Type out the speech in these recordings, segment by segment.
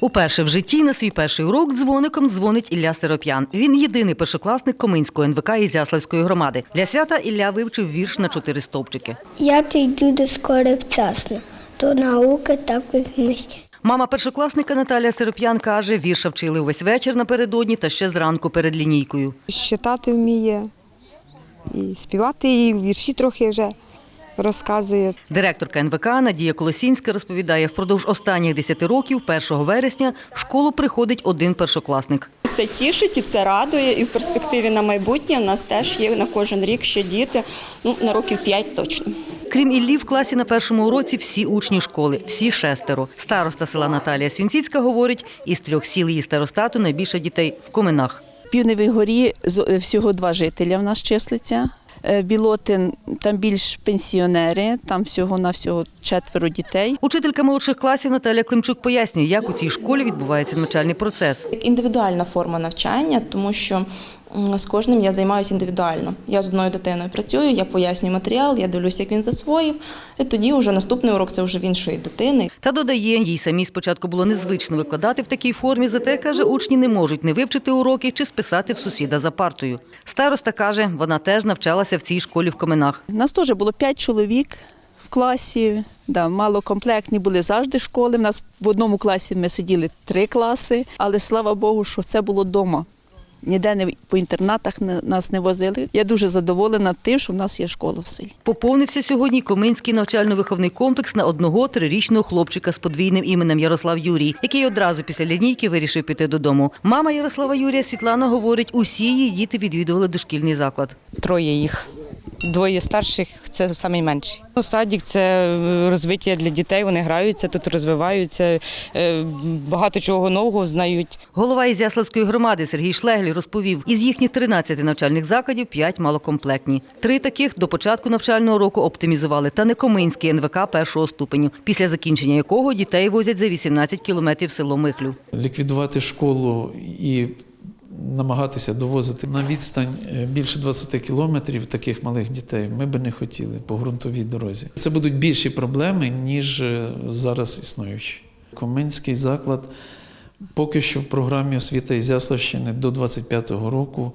Уперше в житті на свій перший урок дзвоником дзвонить Ілля Сироп'ян. Він єдиний першокласник Коминського НВК Ізяславської громади. Для свята Ілля вивчив вірш на чотири стовпчики. Я піду до школи вчасно, то науки також знищать. Мама першокласника Наталія Сироп'ян каже, вірша вчили увесь вечір напередодні та ще зранку перед лінійкою. Щитати вміє, і співати, і вірші трохи вже розказує. Директорка НВК Надія Колосінська розповідає, впродовж останніх 10 років, 1 вересня, в школу приходить один першокласник. Це тішить і це радує. І в перспективі на майбутнє в нас теж є на кожен рік ще діти, ну на років 5 точно. Крім Іллі, в класі на першому уроці всі учні школи, всі шестеро. Староста села Наталія Свінціцька говорить, із трьох сіл її старостату найбільше дітей в Коминах. В Півневій горі з- е, всього два жителя в нас числиться. Е, Білотин там більш пенсіонери, там всього на всього четверо дітей. Учителька молодших класів Наталія Климчук пояснює, як у цій школі відбувається навчальний процес. Індивідуальна форма навчання, тому що з кожним я займаюся індивідуально. Я з одною дитиною працюю, я пояснюю матеріал, я дивлюся, як він засвоїв, і тоді вже наступний урок це вже в іншої дитини. Та додає, їй самій спочатку було незвично викладати в такій формі, зате каже, учні не можуть не вивчити уроки чи списати в сусіда за партою. Староста каже, вона теж навчалася в цій школі в Коминах. У нас теж було п'ять чоловік в класі. Да, малокомплектні були завжди школи. У нас в одному класі ми сиділи три класи, але слава Богу, що це було вдома. Ніде не по інтернатах не- нас не возили. Я дуже задоволена тим, що в нас є школа в селі. Поповнився сьогодні Коминський навчально-виховний комплекс на одного трирічного хлопчика з подвійним іменем Ярослав Юрій, який одразу після лінійки вирішив піти додому. Мама Ярослава Юрія Світлана говорить, усі її діти відвідували дошкільний заклад. Троє їх. Двоє старших це найменші. Садік це е, розвиття для дітей. Вони граються тут, розвиваються, е, багато чого нового знають. Голова Ізяславської громади Сергій Шлеглі розповів, із їхніх 13 навчальних закладів 5 малокомплектні. Три таких до початку навчального року оптимізували та не Коминський НВК першого ступеню, після закінчення якого дітей возять за 18 кілометрів село Михлю. ліквідувати школу і намагатися довозити на відстань е, більше 20 кілометрів таких малих дітей ми би не хотіли по ґрунтовій дорозі. Це будуть більші проблеми, ніж е, зараз існуючі. Коминський заклад поки що в програмі освіти Ізяславщини до 25-го року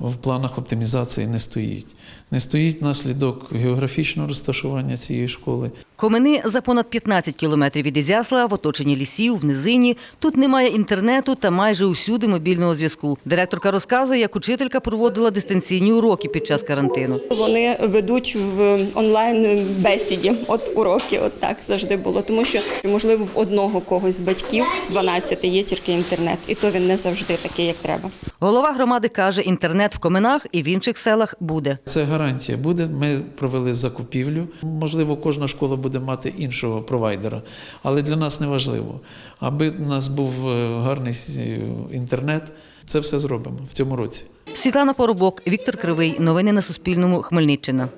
в планах оптимізації не стоїть. Не стоїть наслідок географічного розташування цієї школи. Комини за понад 15 кілометрів від Ізяслава, в оточенні лісів, в низині. Тут немає інтернету та майже усюди мобільного зв'язку. Директорка розказує, як учителька проводила дистанційні уроки під час карантину. Вони ведуть в онлайн бесіді. От уроки, от так завжди було. Тому що можливо в одного когось з батьків з 12 є тільки інтернет, і то він не завжди такий, як треба. Голова громади каже, інтернет в Коминах і в інших селах буде. Це гарантія буде. Ми провели закупівлю. Можливо, кожна школа буде мати іншого провайдера, але для нас не важливо. Аби у нас був е, гарний е, інтернет, це все зробимо в цьому році. Світлана Поробок, Віктор Кривий. Новини на Суспільному. Хмельниччина.